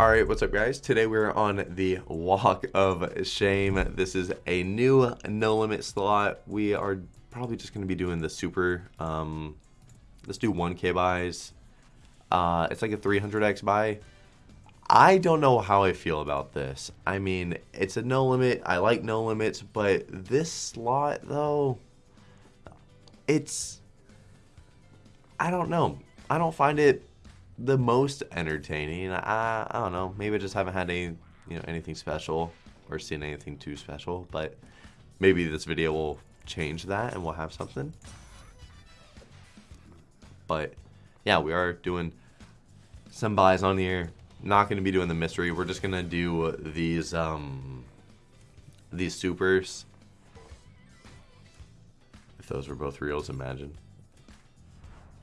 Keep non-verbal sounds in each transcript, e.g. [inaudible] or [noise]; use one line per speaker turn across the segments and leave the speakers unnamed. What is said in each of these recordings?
Alright, what's up guys? Today we're on the Walk of Shame. This is a new no limit slot. We are probably just going to be doing the super, um, let's do 1k buys. Uh, it's like a 300x buy. I don't know how I feel about this. I mean, it's a no limit. I like no limits, but this slot though, it's, I don't know. I don't find it the most entertaining. I, I don't know. Maybe I just haven't had any, you know, anything special or seen anything too special. But maybe this video will change that and we'll have something. But yeah, we are doing some buys on here. Not going to be doing the mystery. We're just going to do these um these supers. If those were both reels, imagine.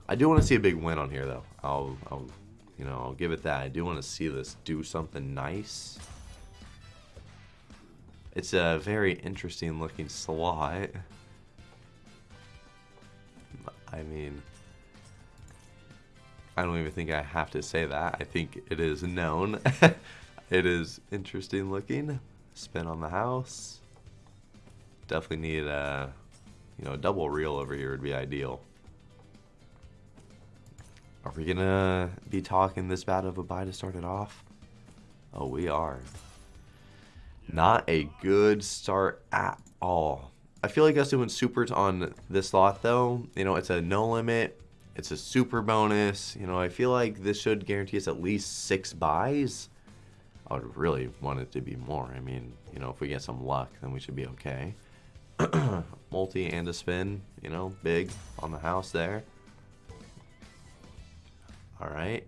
I do want to see a big win on here, though. I'll, I'll, you know, I'll give it that. I do want to see this do something nice. It's a very interesting looking slot. I mean, I don't even think I have to say that. I think it is known. [laughs] it is interesting looking. Spin on the house. Definitely need a, you know, a double reel over here would be ideal. Are we gonna be talking this bad of a buy to start it off? Oh, we are. Not a good start at all. I feel like us doing supers on this lot though, you know, it's a no limit. It's a super bonus. You know, I feel like this should guarantee us at least six buys. I would really want it to be more. I mean, you know, if we get some luck, then we should be okay. [clears throat] Multi and a spin, you know, big on the house there. All right.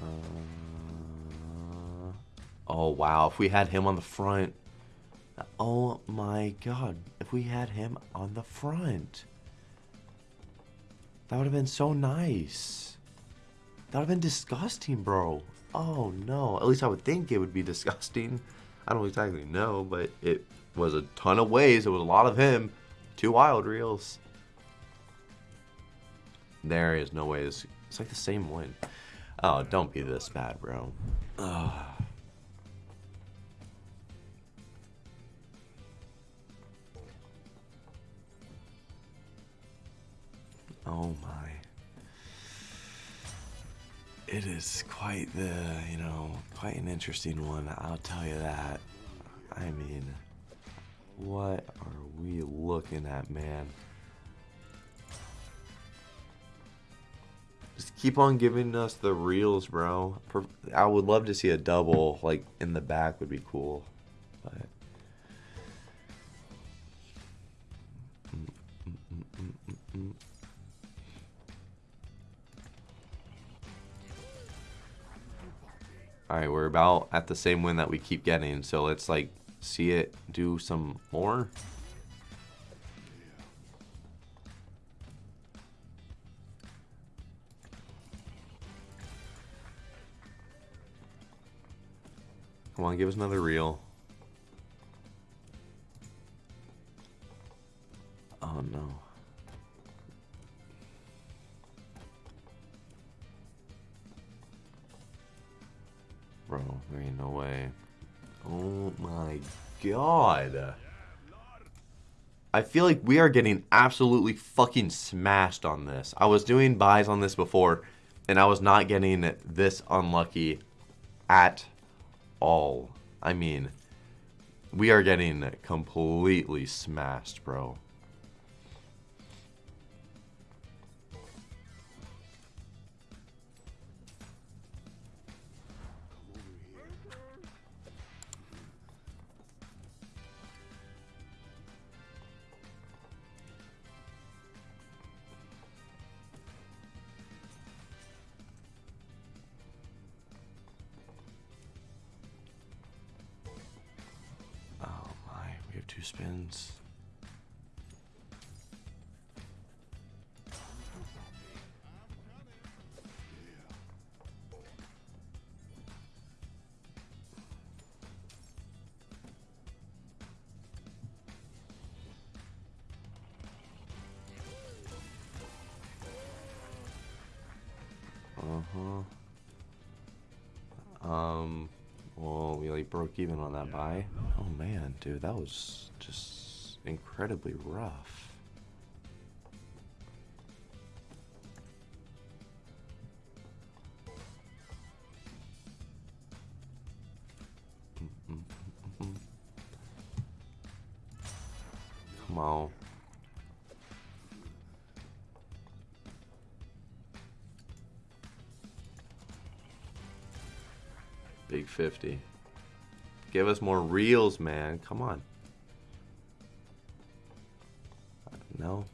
Uh, oh wow, if we had him on the front. Oh my god, if we had him on the front. That would have been so nice. That would have been disgusting, bro. Oh, no. At least I would think it would be disgusting. I don't exactly know, but it was a ton of ways. It was a lot of him. Two wild reels. There is no way. It's, it's like the same win. Oh, don't be this bad, bro. Ugh. [sighs] Oh my it is quite the, you know, quite an interesting one, I'll tell you that. I mean, what are we looking at, man? Just keep on giving us the reels, bro. I would love to see a double, like, in the back would be cool. But... Alright, we're about at the same win that we keep getting, so let's like see it do some more. Come on, give us another reel. Oh no. Bro, there ain't no way. Oh my god. I feel like we are getting absolutely fucking smashed on this. I was doing buys on this before, and I was not getting this unlucky at all. I mean, we are getting completely smashed, bro. two spins. Uh-huh. Um, well, we like broke even on that buy. Oh man, dude, that was just incredibly rough. Come on. Big 50. Give us more reels, man. Come on. No.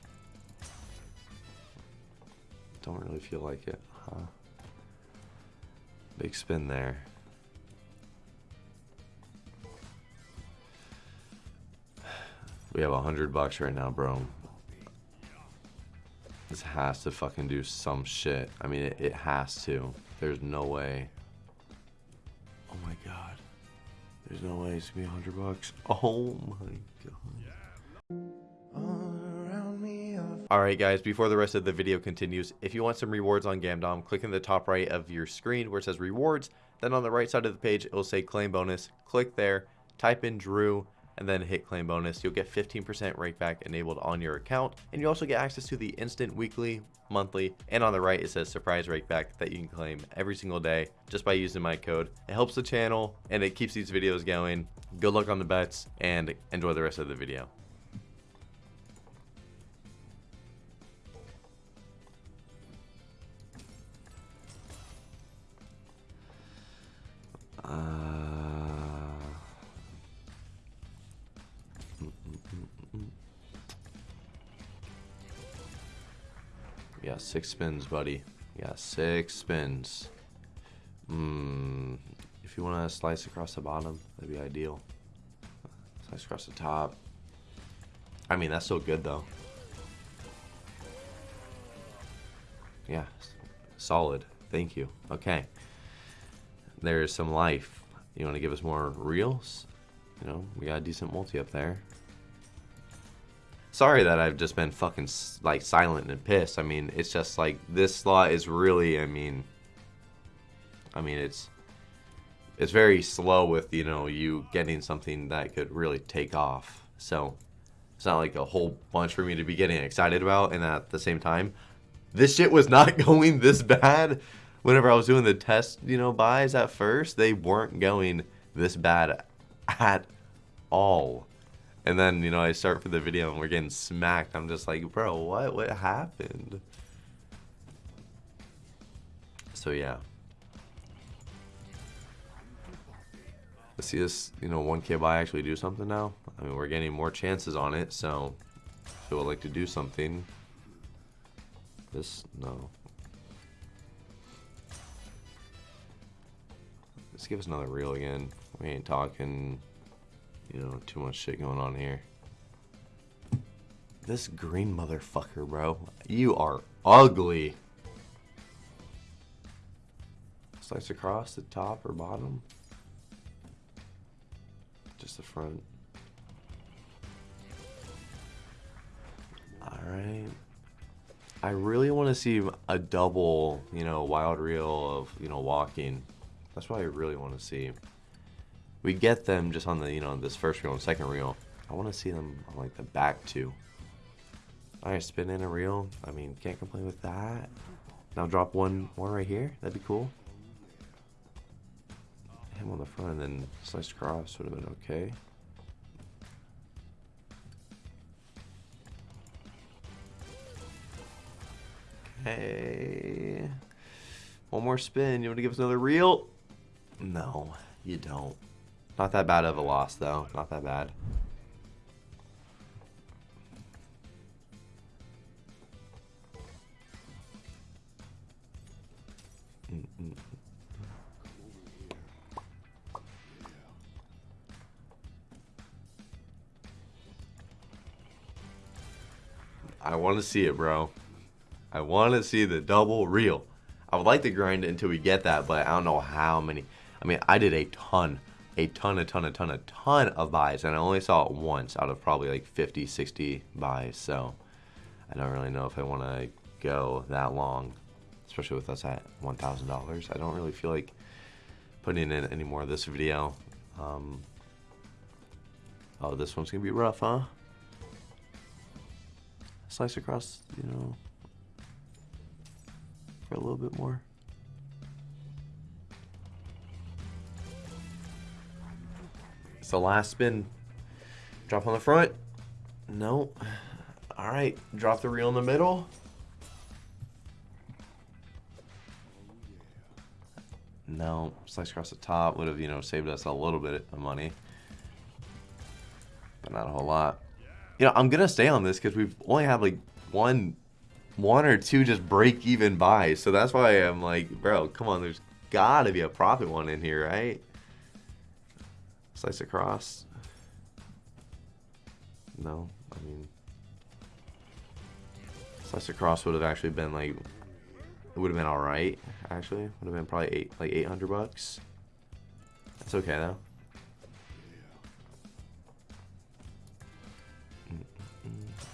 Don't really feel like it, huh? Big spin there. We have a hundred bucks right now, bro. This has to fucking do some shit. I mean, it, it has to. There's no way. Oh my god. There's no way it's gonna be a hundred bucks. Oh my god. Alright guys, before the rest of the video continues, if you want some rewards on Gamdom, click in the top right of your screen where it says rewards, then on the right side of the page it will say claim bonus, click there, type in Drew, and then hit claim bonus. You'll get 15% rakeback enabled on your account, and you also get access to the instant weekly, monthly, and on the right it says surprise rakeback that you can claim every single day just by using my code. It helps the channel and it keeps these videos going. Good luck on the bets and enjoy the rest of the video. Yeah, six spins, buddy. Yeah, six spins. Hmm. If you want to slice across the bottom, that'd be ideal. Slice across the top. I mean, that's so good, though. Yeah, solid. Thank you. Okay. There's some life. You want to give us more reels? You know, we got a decent multi up there. Sorry that I've just been fucking like silent and pissed. I mean, it's just like this slot is really. I mean, I mean it's it's very slow with you know you getting something that could really take off. So it's not like a whole bunch for me to be getting excited about. And at the same time, this shit was not [laughs] going this bad. Whenever I was doing the test, you know, buys at first, they weren't going this bad at all. And then, you know, I start for the video and we're getting smacked. I'm just like, bro, what? What happened? So, yeah. Let's see this, you know, 1k buy actually do something now. I mean, we're getting more chances on it, so if you would like to do something. This, no. Let's give us another reel again. We ain't talking you know, too much shit going on here. This green motherfucker, bro. You are ugly. Slice across the top or bottom. Just the front. Alright. I really want to see a double, you know, wild reel of, you know, walking. That's what I really want to see. We get them just on the, you know, this first reel and second reel. I want to see them on like the back too. Alright, spin in a reel. I mean, can't complain with that. Now drop one more right here. That'd be cool. Him on the front and then slice across would have been okay. Okay. One more spin. You want to give us another reel? No, you don't. Not that bad of a loss, though. Not that bad. I want to see it, bro. I want to see the double reel. I would like to grind it until we get that, but I don't know how many. I mean, I did a ton a ton, a ton, a ton, a ton of buys, and I only saw it once out of probably like 50, 60 buys. So I don't really know if I want to go that long. especially with us at $1,000. I don't really feel like putting in any more of this video. Um, oh, this one's going to be rough, huh? Slice across, you know, for a little bit more. The last spin. Drop on the front. No. All right. Drop the reel in the middle. No. Slice across the top would have, you know, saved us a little bit of money. But not a whole lot. You know, I'm going to stay on this because we've only had like one one or two just break even buys. So that's why I'm like, bro, come on. There's got to be a profit one in here, right? Slice across. No, I mean, slice across would have actually been like, it would have been all right. Actually, would have been probably eight, like 800 bucks. That's okay though.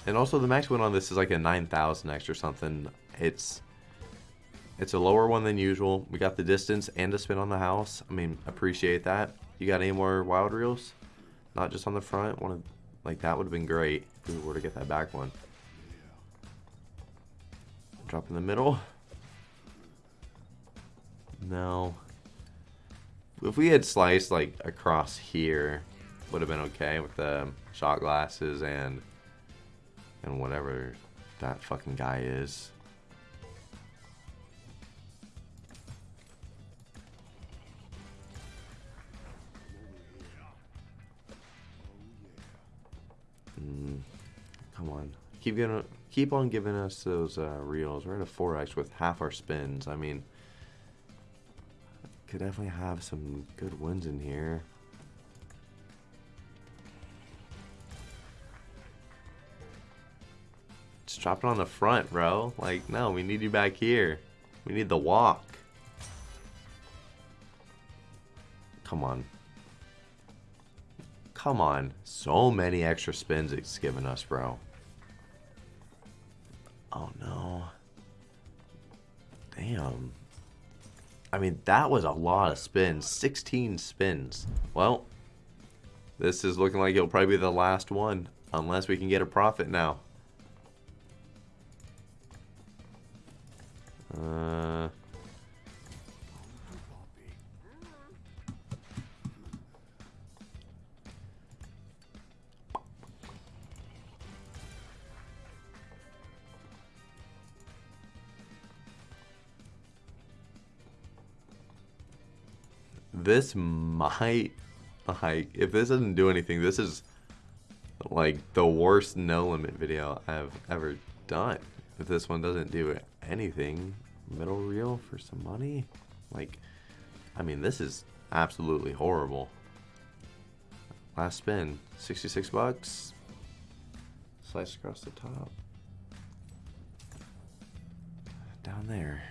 And also the max win on this is like a 9,000x or something. It's it's a lower one than usual. We got the distance and a spin on the house. I mean, appreciate that. You got any more wild reels? Not just on the front. One of like that would have been great if we were to get that back one. Drop in the middle. No. If we had sliced like across here, would have been okay with the shot glasses and and whatever that fucking guy is. Come on, keep getting, keep on giving us those uh, reels. We're at a 4x with half our spins. I mean, could definitely have some good wins in here. Just drop it on the front, bro. Like, no, we need you back here. We need the walk. Come on. Come on. So many extra spins it's given us, bro. Oh, no. Damn. I mean, that was a lot of spins. 16 spins. Well, this is looking like it'll probably be the last one. Unless we can get a profit now. Uh... this might like if this doesn't do anything this is like the worst no limit video I've ever done. If this one doesn't do anything middle reel for some money like I mean this is absolutely horrible. Last spin 66 bucks. Slice across the top. Down there.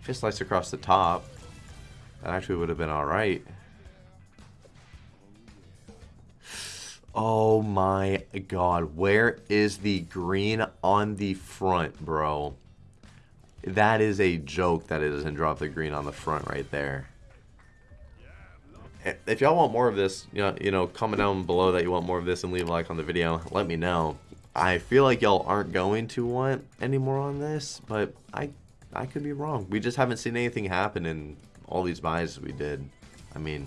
If it slice across the top that actually would have been alright. Oh my god. Where is the green on the front, bro? That is a joke that it doesn't drop the green on the front right there. If y'all want more of this, you know, you know, comment down below that you want more of this and leave a like on the video. Let me know. I feel like y'all aren't going to want any more on this, but I I could be wrong. We just haven't seen anything happen in all these buys we did. I mean,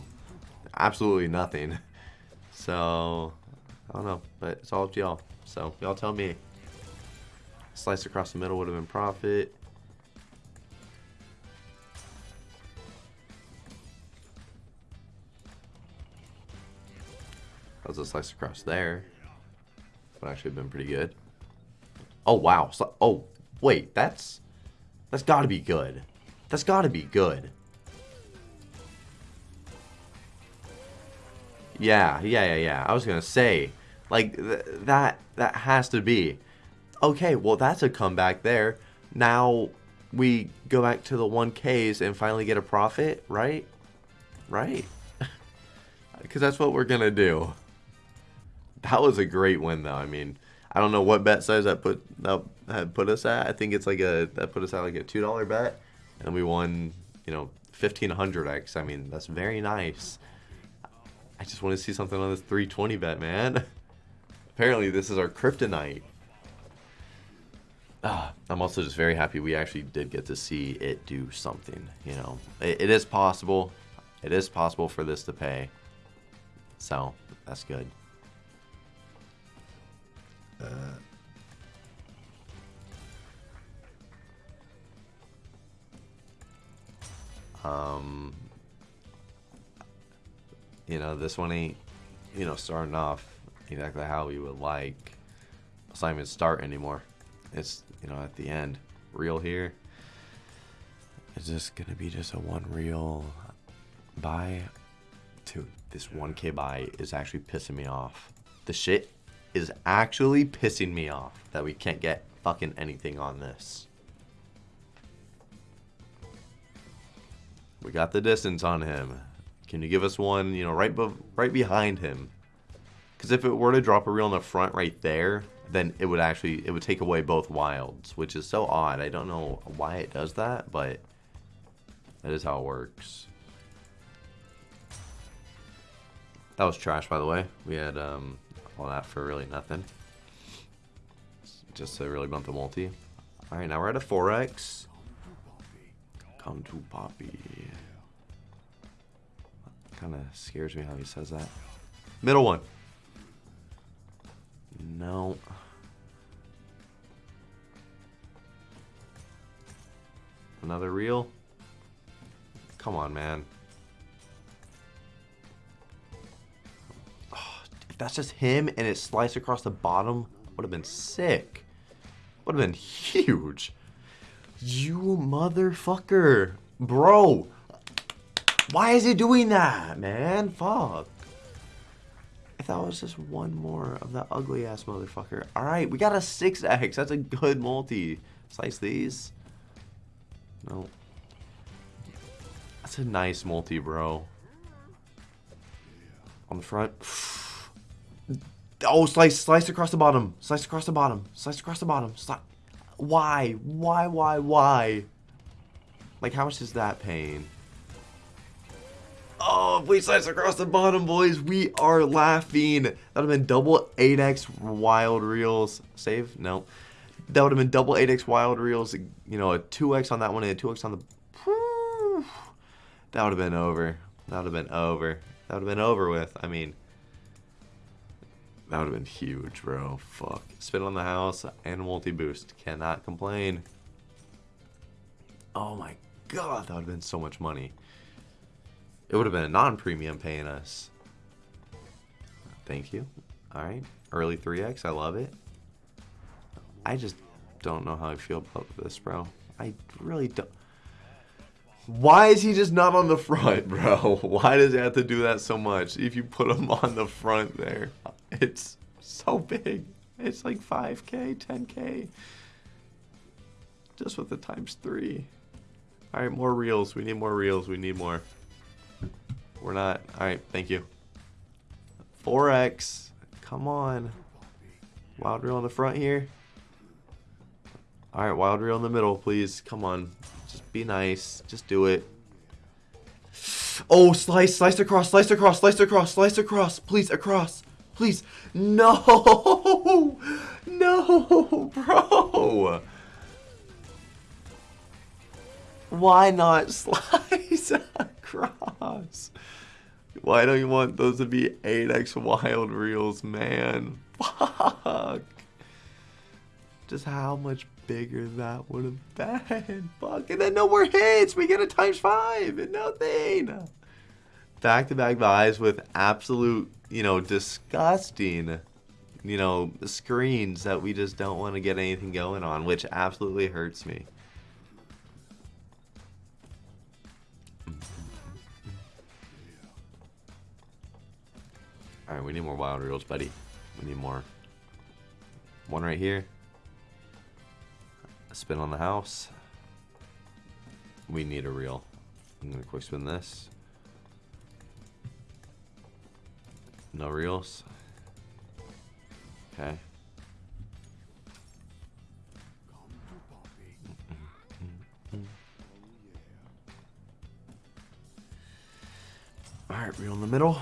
absolutely nothing. [laughs] So, I don't know, but it's all up to y'all. So, y'all tell me. Slice across the middle would have been profit. That was a slice across there. Would actually have been pretty good. Oh, wow. So, oh, wait, that's... That's gotta be good. That's gotta be good. Yeah, yeah, yeah, yeah. I was gonna say, like th that that has to be. Okay, well that's a comeback there. Now we go back to the 1Ks and finally get a profit, right? Right. [laughs] Because that's what we're gonna do. That was a great win, though. I mean, I don't know what bet size that put that put us at. I think it's like a that put us at like a two dollar bet, and we won you know fifteen hundred x. I mean that's very nice. I just want to see something on this 320 bet, man. [laughs] Apparently this is our kryptonite. Ah, I'm also just very happy we actually did get to see it do something. You know, it, it is possible. It is possible for this to pay. So that's good. Uh, um, you know, this one ain't, you know, starting off exactly how we would like. It's not even start anymore. It's, you know, at the end. Reel here. Is this going to be just a one reel buy? Dude, this 1k buy is actually pissing me off. The shit is actually pissing me off that we can't get fucking anything on this. We got the distance on him. Can you give us one, you know, right right behind him? Because if it were to drop a reel in the front right there, then it would actually, it would take away both wilds, which is so odd. I don't know why it does that, but that is how it works. That was trash, by the way. We had um, all that for really nothing. Just to really bump the multi. Alright, now we're at a 4x. Come to Poppy. Kind of scares me how he says that. Middle one. No. Another reel? Come on, man. Oh, if that's just him and it sliced across the bottom, would have been sick. Would have been huge. You motherfucker. Bro. Why is he doing that, man? Fuck. If that was just one more of that ugly ass motherfucker. Alright, we got a 6x. That's a good multi. Slice these. No. That's a nice multi, bro. On the front. Oh, slice, slice across the bottom. Slice across the bottom. Slice across the bottom. Sli why? Why, why, why? Like, how much is that paying? Oh, we slice across the bottom, boys. We are laughing. That would have been double 8x wild reels. Save? No. That would have been double 8x wild reels. You know, a 2x on that one and a 2x on the... That would have been over. That would have been over. That would have been over with. I mean... That would have been huge, bro. Fuck. Spin on the house and multi-boost. Cannot complain. Oh my god, that would have been so much money. It would have been a non-premium paying us. Thank you. Alright. Early 3x. I love it. I just don't know how I feel about this, bro. I really don't. Why is he just not on the front, [laughs] bro? Why does he have to do that so much? If you put him on the front there, it's so big. It's like 5k, 10k. Just with the times three. All right, more reels. We need more reels. We need more. We're not. All right, thank you. 4x. Come on. Wild reel on the front here. All right, wild reel in the middle, please. Come on. Just be nice. Just do it. Oh, slice, slice across, slice across, slice across, slice across. Please, across. Please. No. [laughs] No, bro. Why not [laughs] slice across? Why don't you want those to be 8x wild reels, man? Fuck. Just how much bigger that would have been. Fuck. And then no more hits. We get a times five and nothing. Back-to-back buys with absolute, you know, disgusting, you know, screens that we just don't want to get anything going on, which absolutely hurts me. Alright, we need more wild reels, buddy. We need more. One right here. A spin on the house. We need a reel. I'm going to quick spin this. No reels. Okay. All right, reel in the middle.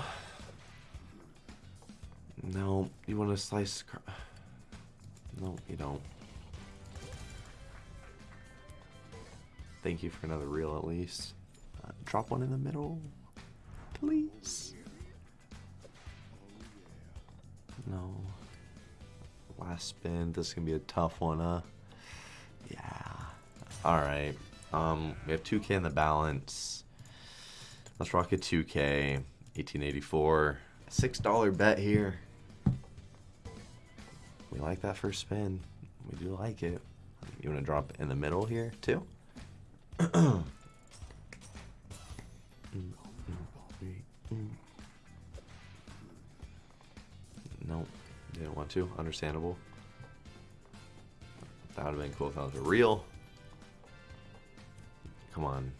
No, you want to slice. No, you don't. Thank you for another reel at least. Uh, drop one in the middle, please. No. Last spin. This is gonna be a tough one, huh? Yeah. All right. Um, we have 2K in the balance. Let's rock a 2K. 1884. $6 bet here. We like that first spin. We do like it. You want to drop in the middle here, too? [clears throat] Nope. Didn't want to. Understandable. That would have been cool if that was a reel. Come on.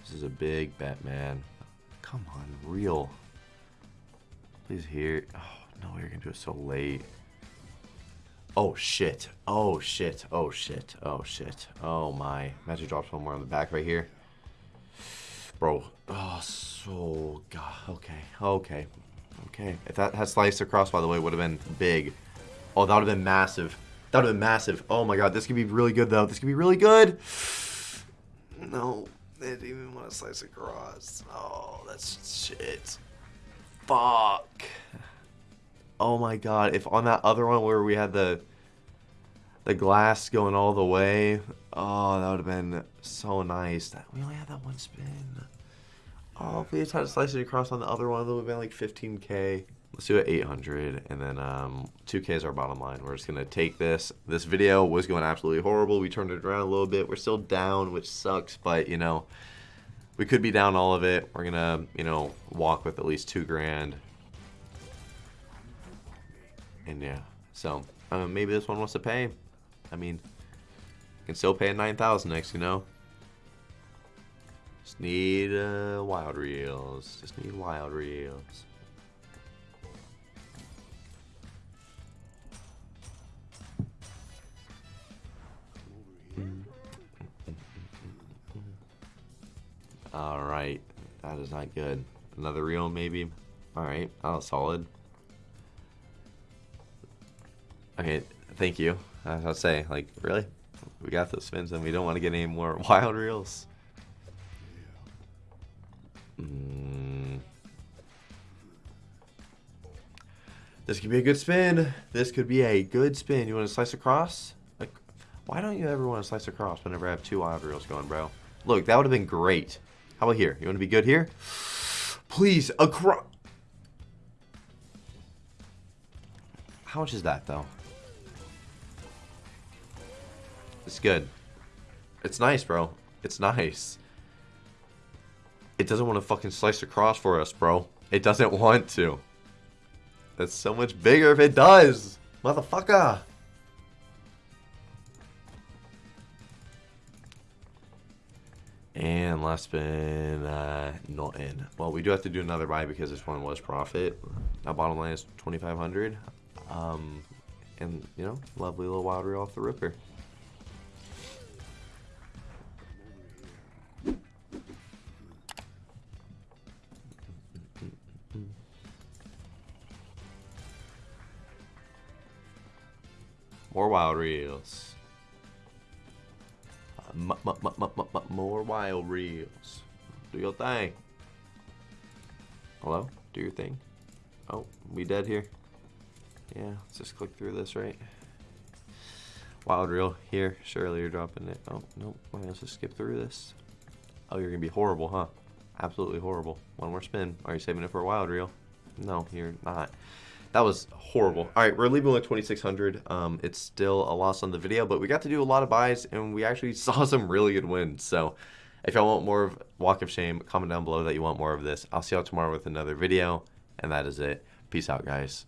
This is a big bet, man. Come on, reel. Please here. Oh, no, you're going to do it so late. Oh, shit. Oh, shit. Oh, shit. Oh, shit. Oh, my. Magic drops one more on the back right here. Bro. Oh, so... God. Okay. Okay. Okay. If that had sliced across, by the way, would have been big. Oh, that would have been massive. That would have been massive. Oh, my God. This could be really good, though. This could be really good. No. They didn't even want to slice across. Oh, that's shit. Fuck. Oh my god, if on that other one where we had the the glass going all the way, oh, that would have been so nice. That we only had that one spin. Oh, if we had to slice it across on the other one, that would have been like 15k. Let's do it 800, and then um, 2k is our bottom line. We're just gonna take this. This video was going absolutely horrible. We turned it around a little bit. We're still down, which sucks, but you know, we could be down all of it. We're gonna, you know, walk with at least two grand. And yeah, so maybe this one wants to pay. I mean, can still pay a 9,000 next, you know. Just need uh, wild reels. Just need wild reels. All right, that is not good. Another reel, maybe. All right, that was solid. Okay, thank you. I was to say, like, really? We got those spins and we don't want to get any more [laughs] wild reels. Mm. This could be a good spin. This could be a good spin. You want to slice across? Like, why don't you ever want to slice across whenever I have two wild reels going, bro? Look, that would have been great. How about here? You want to be good here? Please, across. How much is that, though? It's good. It's nice, bro. It's nice. It doesn't want to fucking slice across for us, bro. It doesn't [laughs] want to. That's so much bigger if it does. Motherfucker. And last spin, uh, not in. Well, we do have to do another buy because this one was profit. Now bottom line is 2,500. Um, and, you know, lovely little wild reel off the ripper. More wild reels. Uh, more wild reels. Do your thing. Hello? Do your thing. Oh, we dead here? Yeah, let's just click through this, right? Wild reel here. Surely you're dropping it. Oh, nope. let's just skip through this. Oh, you're going to be horrible, huh? Absolutely horrible. One more spin. Are you saving it for a wild reel? No, you're not. That was horrible. All right, we're leaving with 2,600. Um, it's still a loss on the video, but we got to do a lot of buys, and we actually [laughs] saw some really good wins. So if y'all want more of Walk of Shame, comment down below that you want more of this. I'll see y'all tomorrow with another video, and that is it. Peace out, guys.